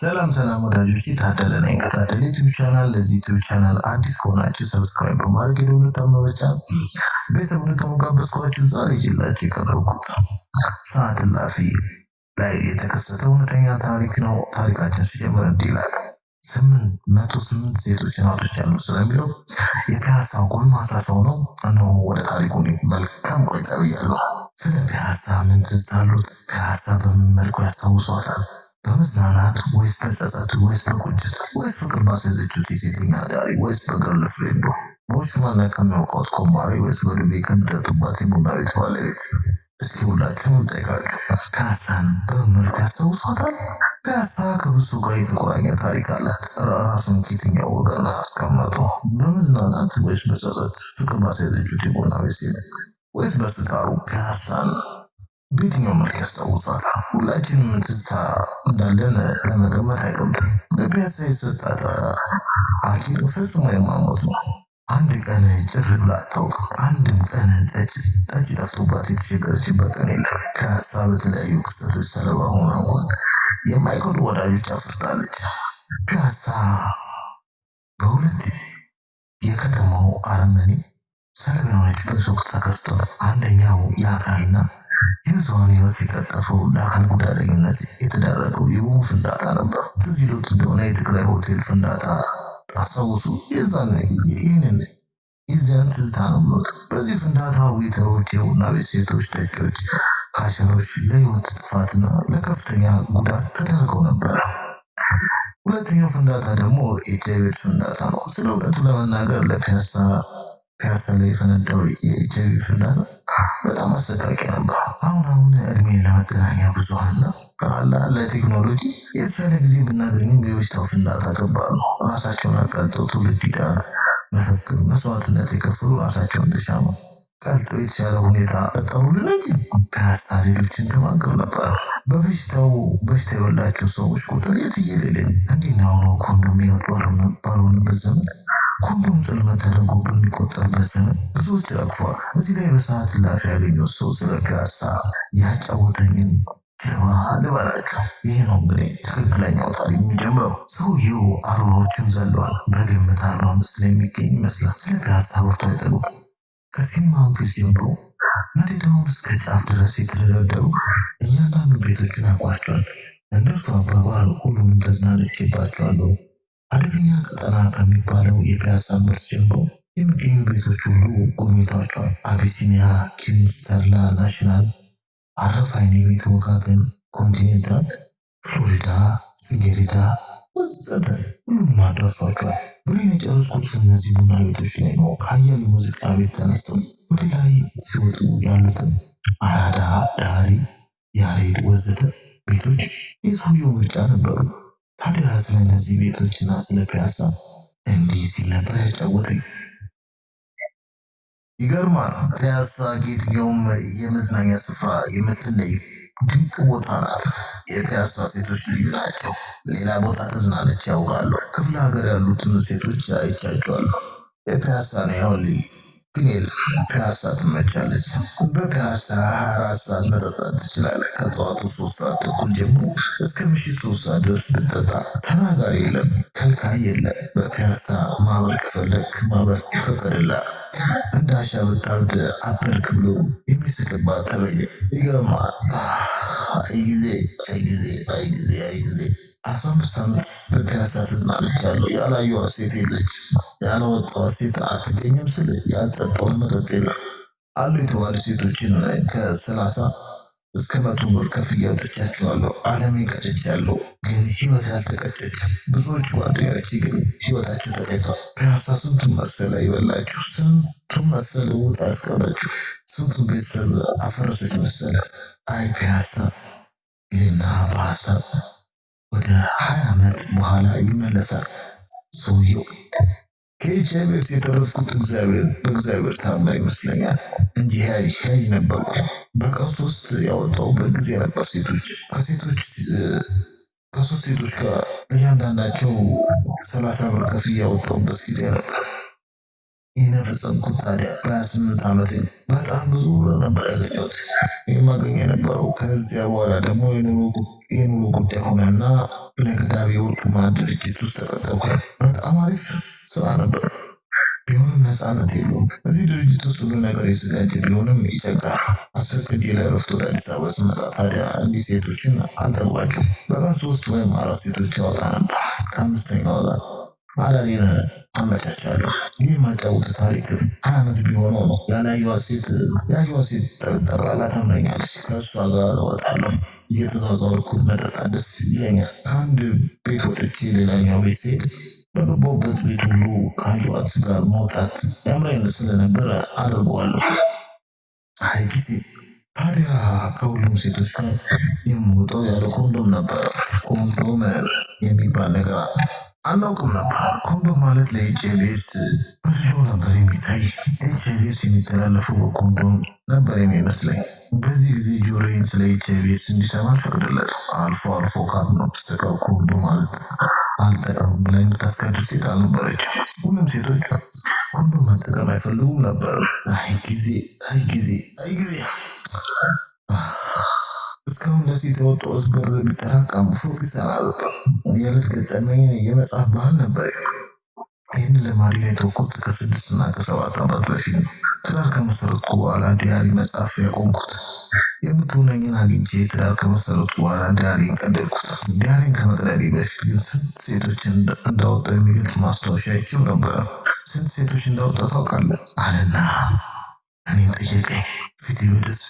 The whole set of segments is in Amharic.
ሰላም ሰላም ወዳጆች ታደለ ነኝ ከታደለ YouTube channel። ለዚህ YouTube channel አዲስ ከሆናችሁ subscribe በማድረግ የደወል በመጫን ቤተሰብ እንድትሆኑ ጋበዝኳችሁ። ዛሬ ይዤላችሁ የቀረብኩት ሰዓት እላፊ ላይ የተከሰተ እውነተኛ ታሪክ ነው። ታሪካችን ሲጀምር እንዲህ ይላል። ስምንት መቶ ስምንት ሴቶችን አውጥቻለሁ ስለሚለው የፒያሳ ጎልማሳ ሰው ነው። እነሆ ወደ ታሪኩ መልካም ቆይታ ብያለሁ። ስለ ፒያሳ ምን ትዝ አሎት? ፒያሳ በምን መልኩ ያስታውሷታል? በመዝናናት ወይስ በጸጸት ወይስ በቁጭት ወይስ ፍቅር ባስያዘችው የሴተኛ አዳሪ ወይስ በ girlfriend ኡ በውሽማና ከሚያውቃት ኮማሪ ወይስ በዱቤ ከሚጠጡባት የቡና ቤት ባለቤት? እስኪ ሁላችሁም ጠይቃችሁ ፒያሳን በምን ያስታውሷታል? ፒያሳ ከብዙ ጋር የተቆራኘ ታሪክ አላት። ራሱን ከየትኛው ወገን አስቀመጡ? በመዝናናት ወይስ በጸጸት ፍቅር ባስያዘችው የቡና ቤት ሴት ወይስ በስካሩ ፒያሳን በየትኛው መልክ ያስታውሷታል? ሁላችንም ትዝታ እንዳለን ለመገመት አይከብድም። ለፒያሳ የሰጣት አኪል ፈጽሞ የማሞት ነው። አንድ ቀን ጭር ብላ አታውቅም። አንድም ቀን ጠጅ ጠጅ ጠፍቶባት የተቸገረችበት ቀን የለም። ፒያሳ በተለያዩ ክስተቶች ሰለባ ሆና እንኳን የማይከዱ ወዳጆች አፍርታለች። ፒያሳ በሁለት የከተማው አረመኔ ሰለባ የሆነችበት ወቅት ተከስቷል። አንደኛው የአካልና የብዙሃን ሕይወት የቀጠፈው ለአካል ጉዳተኝነት የተዳረገው የቦምብ ፍንዳታ ነበር። ትዝ ይሎት እንደሆነ የትግራይ ሆቴል ፍንዳታ አስታውሱ። የዛን ይህንን የዚያን ትዝታ ነው በዚህ ፍንዳታ ዌተሮች፣ የቡና ቤት ሴቶች፣ ጠጪዎች፣ ካሸሮች ለህይወት ጥፋትና ለከፍተኛ ጉዳት ተዳርገው ነበር። ሁለተኛው ፍንዳታ ደግሞ ኤች አይ ቪ ፍንዳታ ነው። ስለ እውነቱ ለመናገር ለፒያሳ ላይ የፈነዳው ቪ ፍንዳታ በጣም አሰቃቂ ነበር። አሁን አሁን እድሜ ለመገናኛ ብዙሃንና አላ ለቴክኖሎጂ የተሻለ ጊዜ ብናገኝም የበሽታው ፍንዳታ ከባድ ነው። ራሳቸውን አቃልጠው ትውልድ ይዳን መፈክር መስዋዕትነት የከፈሉ ራሳቸውን እንደሻማ ቀልጦ የተሻለ ሁኔታ ፈጠሩልን እንጂ ፒያሳ ሌሎችን ተማገር ነበር። በበሽታው በሽታ የበላቸው ሰዎች ቁጥር የትየሌለ እንዲህ ነው። አሁኑ ኮንዶም ህይወት ባልሆንበት ዘመን ኮንዶም ጽልመት ተደርጎ በሚቆጠርበት ዘመን ብዙዎች ረግፏል። እዚህ ላይ በሰዓት እላፊ ያገኘሁት ሰው ስለ ፒያሳ ያጫወተኝን ጀባ ልበላችሁ። ይህ ነው እንግዲህ ትክክለኛው ታሪክ የሚጀምረው። ሰውየው አርባዎችን ዘሏል። በግምት አርባ አምስት ላይ የሚገኝ ይመስላል። ስለ ፒያሳ አውርቶ አይጠሉም። ከሲኒማ ቤት ጀምሮ መሬታውን እስከ ጫፍ ድረስ የተደረደሩ እያንዳንዱ ቤቶችን አውቋቸዋል። እንደርሱ አባባል ሁሉንም ተዝናንቼባቸዋለሁ። አደገኛ ቀጠና ከሚባለው የፒያሳ ምርት ጀምሮ የሚገኙ ቤቶች ሁሉ ጎብኝቷቸዋል። አቢሲኒያ፣ ኪንግስ፣ ተድላ፣ ናሽናል፣ አረፋይን፣ የቤት ወጋገን፣ ኮንቲኔንታል፣ ፍሎሪዳ፣ ጽጌሬዳ ወዘተ ሁሉንም አዳርሷቸዋል። ብሬን የጨረስኩት እነዚህ ቡና ቤቶች ላይ ነው። ከአያሌ ሙዚቃ ቤት ተነስተው ወደ ላይ ሲወጡ ያሉትን አራዳ፣ ዳሪ፣ ያሬድ ወዘተ ቤቶች የሰውየው ምርጫ ነበሩ። ታዲያ ስለ እነዚህ ቤቶችና ስለ ፒያሳ እንዲህ ሲል ነበር ያጫወተኝ። ይገርማል። ፒያሳ ከየትኛውም የመዝናኛ ስፍራ የምትለይ ድንቅ ቦታ ናት። የፒያሳ ሴቶች ልዩ ናቸው። ሌላ ቦታ ተዝናነች ያውቃለሁ። ክፍለ ሀገር ያሉትን ሴቶች አይቻቸዋለሁ። የፒያሳ ነው ያሁን ግን የለም። ፒያሳ ትመቻለች። በፒያሳ ሀያ አራት ሰዓት መጠጣት ትችላለህ። ከጠዋቱ ሶስት ሰዓት ተኩል ጀምሮ እስከ ምሽት ሶስት ሰዓት ድረስ ብትጠጣ ተናጋሪ የለም፣ ከልካይ የለም። በፒያሳ ማበር ከፈለክ ማበር ይፈቀድልሃል። እንደ አሻ ብታብድ አበድክ ብሎ የሚስቅባት ተበየ። ይገርማል። አይ ጊዜ አይ ጊዜ አይ ጊዜ አይ ጊዜ አስራ አምስት ዓመት በፒያሳ ተዝናንቻለሁ። ያላየኋት ሴት የለች፣ ያላወጣኋት ሴት አትገኝም ስል ያልጠጣሁት መጠጥ የለም። አሉ የተባሉ ሴቶችን ከሰላሳ እስከ መቶ ብር ከፍዬ አውጥቻቸዋለሁ። ዓለሜን ቀጭቻለሁ፣ ግን ህይወት ያልተቀጨችም። ብዙዎች ጓደኞች ግን ህይወታቸው ተቀጭቷል። ፒያሳ ስንቱን መሰለ ይበላችሁ፣ ስንቱን መሰለ ውጣ ያስቀረችው፣ ስንቱን ቤተሰብ አፈረሰች መሰለ። አይ ፒያሳ ይህና በሀሳብ ወደ ሀያ ዓመት በኋላ ይመለሳል ሰውየው። ከኤች አይ ቪ የተረፍኩት እግዚአብሔር በእግዚአብሔር ታምር ይመስለኛል እንጂ ሻይ ነበርኩ። በቀን ሶስት ያወጣሁበት ጊዜ ነበር። ሴቶች ከሴቶች ከሶስት ሴቶች ጋር እያንዳንዳቸው ሰላሳ ብር ከፍዬ ያወጣሁበት ጊዜ ነበር። ይህን የፈጸምኩት ታዲያ በሀያ ስምንት ዓመቴ በጣም ብዙ ብር ነበር ያገኘሁት። የማገኘው የነበረው ከዚያ በኋላ ደግሞ የኑሮ ጉዳይ ሆነና ለገዳቢ ወርቁ ማዕድ ድርጅት ውስጥ ተቀጠርኩ። በጣም አሪፍ ስራ ነበር። ቢሆንም ነፃነት የለውም። እዚህ ድርጅት ውስጥ ሁሉ ነገር የተዘጋጀ ቢሆንም ይጨንቃል። አስፈቅጄ ለእረፍት ወደ አዲስ አበባ ስመጣ ታዲያ እንዲህ ሴቶችን አልጠግባቸውም። በቀን ሶስት ወይም አራት ሴቶች ያወጣ ነበር። ከአምስተኛው ጋር አዳሬን አመቻቻለሁ። ይህ የማጫውት ታሪክ ዓመት ቢሆነው ነው። ያላየኋት ሴት ያየኋት ሴት ጠቅላላ ታምረኛለች። ከእሷ ጋር እወጣለሁ። እየተዟዟርኩ መጠጣት ደስ ይለኛል። ከአንድ ቤት ወጥቼ ሌላኛው ቤት ስሄድ በገባሁበት ቤት ሁሉ ካየኋት ጋር መውጣት ያምረኝ ስለነበረ አድርገዋለሁ። አይ ጊዜ ታዲያ ከሁሉም ሴቶች ጋር የምወጣው ያለ ኮንዶም ነበር። ኮንዶም የሚባል ነገር አናውቅም ኮንዶም ማለት ለኤች አይ ቪ ኤድስ በድሮ ነበር የሚታይ። ኤች አይ ቪ ኤድስ የሚተላለፈው በኮንዶም ነበር የሚመስለኝ። በዚህ ጊዜ ጆሮዬን ስለ ኤች አይ ቪ ኤድስ እንዲሰማ አልፈቅድለትም። አልፎ አልፎ ካልሆነ በስተቀር ኮንዶም አልጠቀምም ብላ የምታስገድድ ሴት አልነበረችም። ሁሉም ሴቶች ኮንዶም መጠቀም አይፈልጉም ነበር። ጊዜ የተውኩት ከስድስት እና ከሰባት ዓመት በፊት ነው። ትዳር ከመሰረትኩ በኋላ diary መጻፍ ያቆምኩት። የምትሆነኝን አግኝቼ ትዳር ከመሰረትኩ በኋላ diary ን ቀደድኩት። diary ን ከመቅደዴ በፊት ግን ስንት ሴቶችን እንዳወጣው የሚገልጽ ማስታወሻ አይቼው ነበረ። ስንት ሴቶች እንዳወጣ ታውቃለህ? አለና እኔን ጠየቀኝ።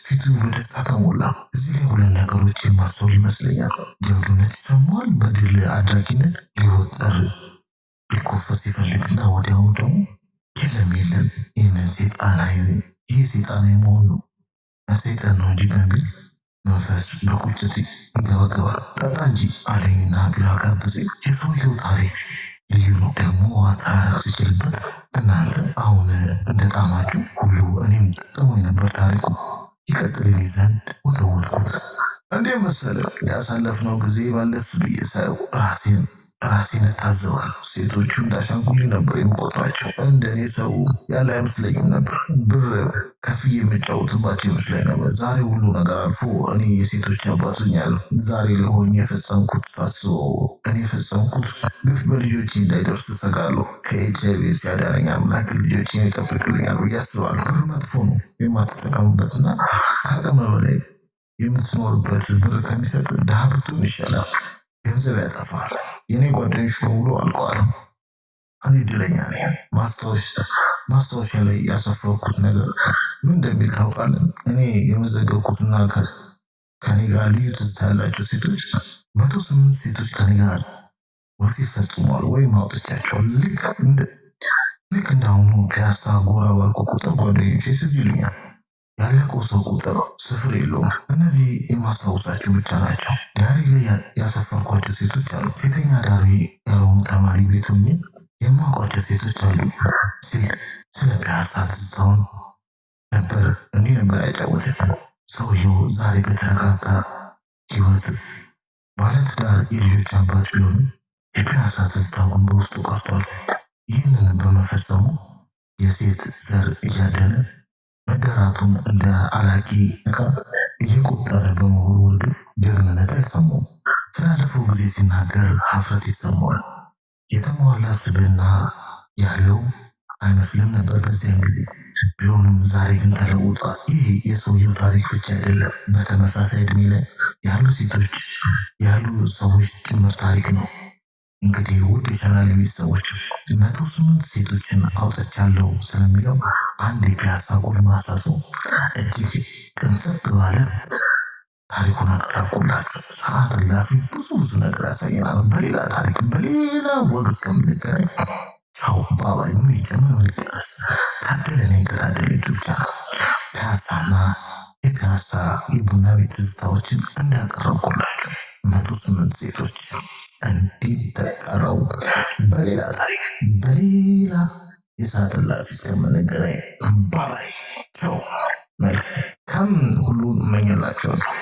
ፊቱ በደስታ ተሞላ። እዚህ ላይ ሁለት ነገሮች የማስተውል ይመስለኛል። ጀብዱነት ይሰማዋል። በድል አድራጊነት ሊወጠር ሊኮፈስ ይፈልግና ወዲያው ደግሞ የለም የለም ይህንን ሴጣናዊ ይህ ሴጣናዊ መሆን ነው ሰይጣን ነው እንጂ በሚል መንፈስ በቁጭት ይገባገባል። ጠጣ እንጂ አለኝና ቢራ ጋበዘኝ። የሰውየው ታሪክ ልዩ ነው። ደግሞ አጠራረቅ ሲችልበት እናንተ እታዘባለሁ። ሴቶቹ እንዳሻንጉሊት ነበር የምቆጥራቸው። እንደኔ ሰው ያለ አይመስለኝም ነበር። ብር ከፍዬ የምጫወትባቸው ይመስለኝ ነበር። ዛሬ ሁሉ ነገር አልፎ እኔ የሴቶች ሆኛለሁ። ዛሬ ለሆኜ የፈጸምኩት ሳስበው እኔ የፈጸምኩት ግፍ በልጆቼ እንዳይደርስ እሰጋለሁ። ከኤች አይ ቪ ኤድስ ያዳነኝ አምላክ ልጆቼን ይጠብቅልኛል ብዬ አስባለሁ። ብር መጥፎ ነው። የማትጠቀምበትና ከአቅም በላይ የምትኖርበት ብር ከሚሰጥ ድሃ ብትሆን ይሻላል። ገንዘብ ያጠፋል። የኔ ጓደኞች በሙሉ አልቀዋል። እኔ እድለኛ ነኝ። ማስታወሻ ላይ ያሰፈርኩት ነገር ምን እንደሚል ታውቃለህ? እኔ የመዘገብኩትና ከኔ ጋር ልዩ ትዝታ ያላቸው ሴቶች መቶ ስምንት ሴቶች ከኔ ጋር ወሲብ ፈጽመዋል ወይም አውጥቻቸዋል። ልክ እንደ እንዳሁኑ ፒያሳ ጎራ ባልኩ ቁጥር ጓደኞቼ ትዝ ይሉኛል። ያለቀው ሰው ቁጥር ስፍር የለውም። እነዚህ የማስታውሳቸው ብቻ ናቸው። ዳሪ ላይ ያሰፈርኳቸው ሴቶች አሉ። ሴተኛ ዳሪ ያልሆኑ ተማሪ ቤት ሆኜ የማውቋቸው ሴቶች አሉ። ስለ ፒያሳ ትዝታውን ነበር እንዲህ ነበር ያጫወተኝ። ሰውየው ዛሬ በተረጋጋ ህይወት ባለትዳር የልጆች አባት ቢሆንም የፒያሳ ትዝታው ግን በውስጡ ቀርቷል። ይህንን በመፈጸሙ የሴት ዘር እያደነ መዳራቱን እንደ አላቂ ዕቃ እየቆጠረ በመወርወሩ ጀግንነት አይሰማውም። ስላለፈው ጊዜ ሲናገር ሀፍረት ይሰማዋል። የተሟላ ስብዕና ያለው አይመስልም ነበር በዚያን ጊዜ። ቢሆንም ዛሬ ግን ተለውጧል። ይህ የሰውየው ታሪክ ብቻ አይደለም፣ በተመሳሳይ እድሜ ላይ ያሉ ሴቶች ያሉ ሰዎች ጭምር ታሪክ ነው። እንግዲህ ውድ የቻናል ቤተሰቦች መቶ ስምንት ሴቶችን አውጥቻለሁ ስለሚለው የፒያሳ ጎልማሳ ሰው እጅግ ቅንጽብ ባለ ታሪኩን አቀረብኩላችሁ። ሰዓት እላፊ ብዙ ብዙ ነገር ያሳየናል። በሌላ ታሪክ በሌላ ወግ እስከምንገናኝ ቻው bye bye። ምን ይጨመር ምን ይቀነስ? ታደለ ነኝ ከታደለ YouTube channel ፒያሳና የፒያሳ የቡና ቤት ትዝታዎችን እንዳቀረብኩላችሁ መቶ ስምንት ሴቶች እንዲተቀረው በሌላ ታሪክ በሌላ ይሳትላችሁ እስከምንገናኝ ባይ ቻው። መልካም ሁሉ እመኝላችኋለሁ።